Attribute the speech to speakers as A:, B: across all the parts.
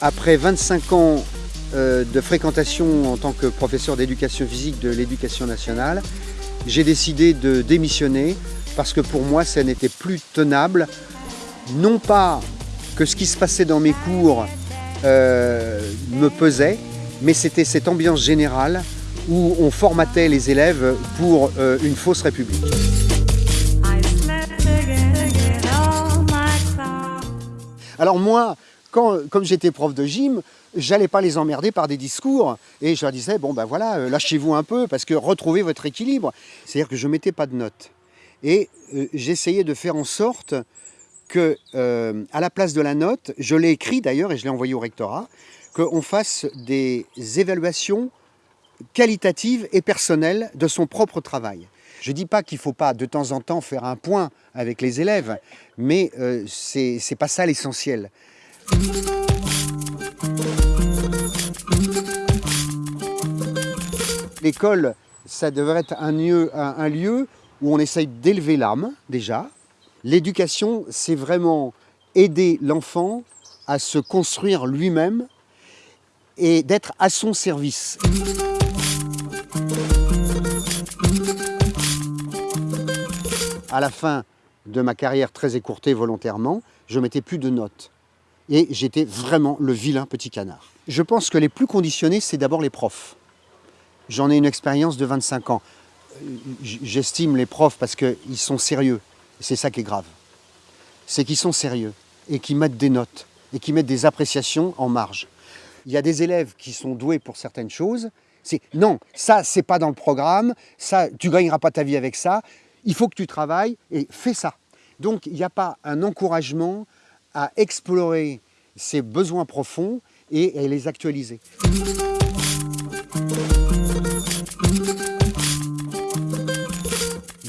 A: Après 25 ans euh, de fréquentation en tant que professeur d'éducation physique de l'éducation nationale, j'ai décidé de démissionner parce que pour moi, ça n'était plus tenable. Non pas que ce qui se passait dans mes cours euh, me pesait, mais c'était cette ambiance générale où on formatait les élèves pour euh, une fausse république. Alors moi, comme j'étais prof de gym, j'allais pas les emmerder par des discours et je leur disais bon ben voilà euh, lâchez-vous un peu parce que retrouvez votre équilibre. C'est-à-dire que je mettais pas de notes et euh, j'essayais de faire en sorte que à la place de la note, je l'ai écrit d'ailleurs et je l'ai envoyé au rectorat, qu'on fasse des évaluations qualitatives et personnelles de son propre travail. Je ne dis pas qu'il ne faut pas de temps en temps faire un point avec les élèves, mais ce c'est pas ça l'essentiel. L'école, ça devrait être un lieu, un, lieu où on essaye d'élever l'âme, déjà. L'éducation, c'est vraiment aider l'enfant à se construire lui-même et d'être à son service. À la fin de ma carrière très écourtée volontairement, je mettais plus de notes et j'étais vraiment le vilain petit canard. Je pense que les plus conditionnés, c'est d'abord les profs. J'en ai une expérience de 25 ans. J'estime les profs parce qu'ils sont sérieux. C'est ça qui est grave. C'est qu'ils sont sérieux et qu'ils mettent des notes et qu'ils mettent des appréciations en marge. Il y a des élèves qui sont doués pour certaines choses. C'est non, ça c'est pas dans le programme, ça tu gagneras pas ta vie avec ça. Il faut que tu travailles et fais ça. Donc il n'y a pas un encouragement à explorer ses besoins profonds et à les actualiser.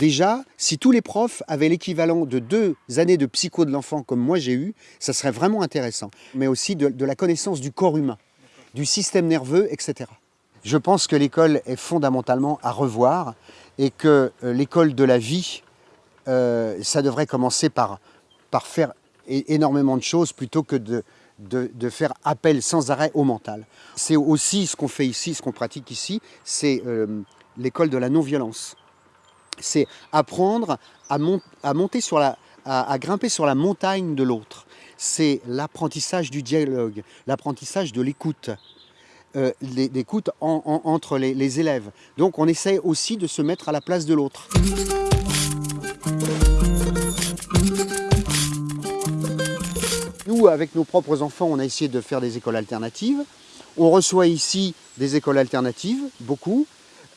A: Déjà, si tous les profs avaient l'équivalent de deux années de psycho de l'enfant comme moi j'ai eu, ça serait vraiment intéressant. Mais aussi de, la connaissance du corps humain, du système nerveux, etc. Je pense que l'école est fondamentalement à revoir et que euh, l'école de la vie, euh, ça devrait commencer par, faire énormément de choses plutôt que de, de, faire appel sans arrêt au mental. C'est aussi ce qu'on fait ici, ce qu'on pratique ici, c'est euh, l'école de la non-violence. C'est apprendre à, monter sur la, à, grimper sur la montagne de l'autre. C'est l'apprentissage du dialogue, l'apprentissage de l'écoute. Euh, l'écoute entre les, les élèves. Donc on essaie aussi de se mettre à la place de l'autre. Nous, avec nos propres enfants, on a essayé de faire des écoles alternatives. On reçoit ici des écoles alternatives, beaucoup.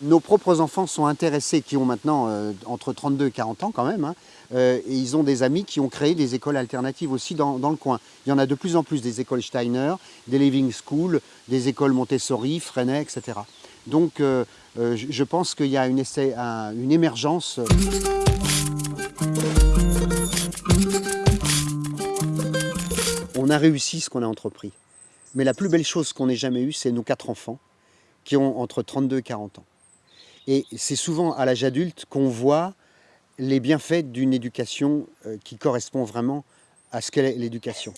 A: Nos propres enfants sont intéressés, qui ont maintenant euh, entre 32 et 40 ans quand même, hein. euh, et ils ont des amis qui ont créé des écoles alternatives aussi dans, le coin. Il y en a de plus en plus des écoles Steiner, des Living School, des écoles Montessori, Freinet, etc. Donc euh, je pense qu'il y a une, une émergence. on a réussi ce qu'on a entrepris. Mais la plus belle chose qu'on ait jamais eue, c'est nos quatre enfants qui ont entre 32 et 40 ans. Et c'est souvent à l'âge adulte qu'on voit les bienfaits d'une éducation euh, qui correspond vraiment à ce qu'est l'éducation.